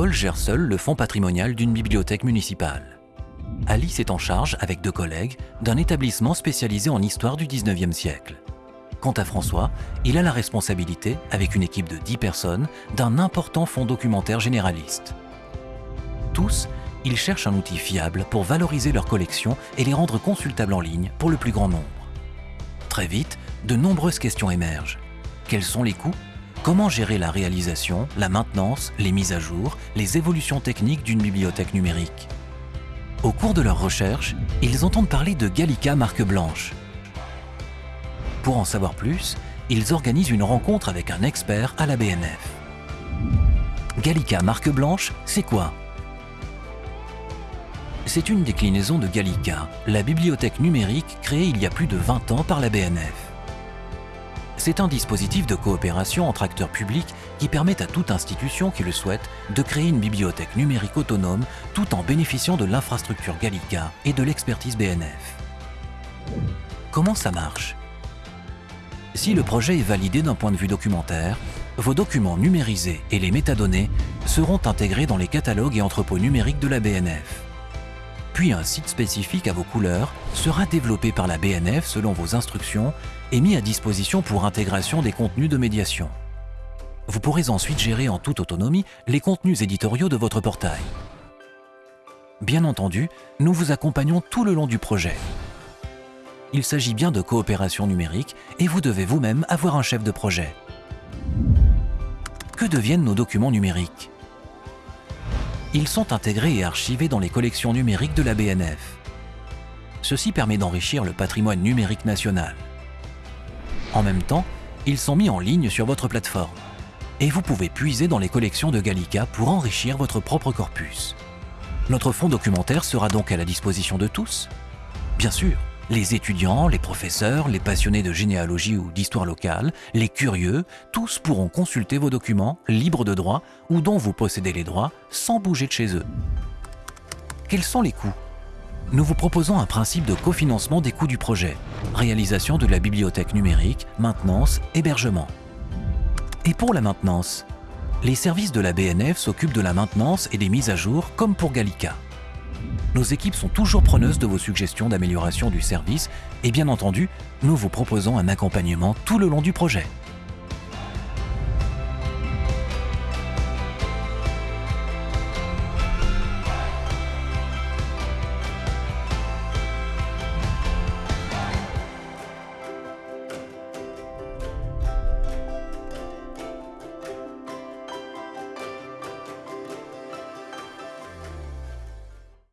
Paul gère seul le fonds patrimonial d'une bibliothèque municipale. Alice est en charge, avec deux collègues, d'un établissement spécialisé en histoire du 19e siècle. Quant à François, il a la responsabilité, avec une équipe de 10 personnes, d'un important fonds documentaire généraliste. Tous, ils cherchent un outil fiable pour valoriser leurs collections et les rendre consultables en ligne pour le plus grand nombre. Très vite, de nombreuses questions émergent. Quels sont les coûts Comment gérer la réalisation, la maintenance, les mises à jour, les évolutions techniques d'une bibliothèque numérique? Au cours de leurs recherches, ils entendent parler de Gallica marque blanche. Pour en savoir plus, ils organisent une rencontre avec un expert à la BNF. Gallica marque blanche, c'est quoi? C'est une déclinaison de Gallica, la bibliothèque numérique créée il y a plus de 20 ans par la BNF. C'est un dispositif de coopération entre acteurs publics qui permet à toute institution qui le souhaite de créer une bibliothèque numérique autonome tout en bénéficiant de l'infrastructure Gallica et de l'expertise BNF. Comment ça marche? Si le projet est validé d'un point de vue documentaire, vos documents numérisés et les métadonnées seront intégrés dans les catalogues et entrepôts numériques de la BNF. Puis un site spécifique à vos couleurs sera développé par la BNF selon vos instructions et mis à disposition pour intégration des contenus de médiation. Vous pourrez ensuite gérer en toute autonomie les contenus éditoriaux de votre portail. Bien entendu, nous vous accompagnons tout le long du projet. Il s'agit bien de coopération numérique et vous devez vous-même avoir un chef de projet. Que deviennent nos documents numériques? Ils sont intégrés et archivés dans les collections numériques de la BNF. Ceci permet d'enrichir le patrimoine numérique national. En même temps, ils sont mis en ligne sur votre plateforme. Et vous pouvez puiser dans les collections de Gallica pour enrichir votre propre corpus. Notre fonds documentaire sera donc à la disposition de tous? Bien sûr, les étudiants, les professeurs, les passionnés de généalogie ou d'histoire locale, les curieux, tous pourront consulter vos documents libres de droit ou dont vous possédez les droits sans bouger de chez eux. Quels sont les coûts? Nous vous proposons un principe de cofinancement des coûts du projet, réalisation de la bibliothèque numérique, maintenance, hébergement. Et pour la maintenance Les services de la BNF s'occupent de la maintenance et des mises à jour comme pour Gallica. Nos équipes sont toujours preneuses de vos suggestions d'amélioration du service et bien entendu, nous vous proposons un accompagnement tout le long du projet.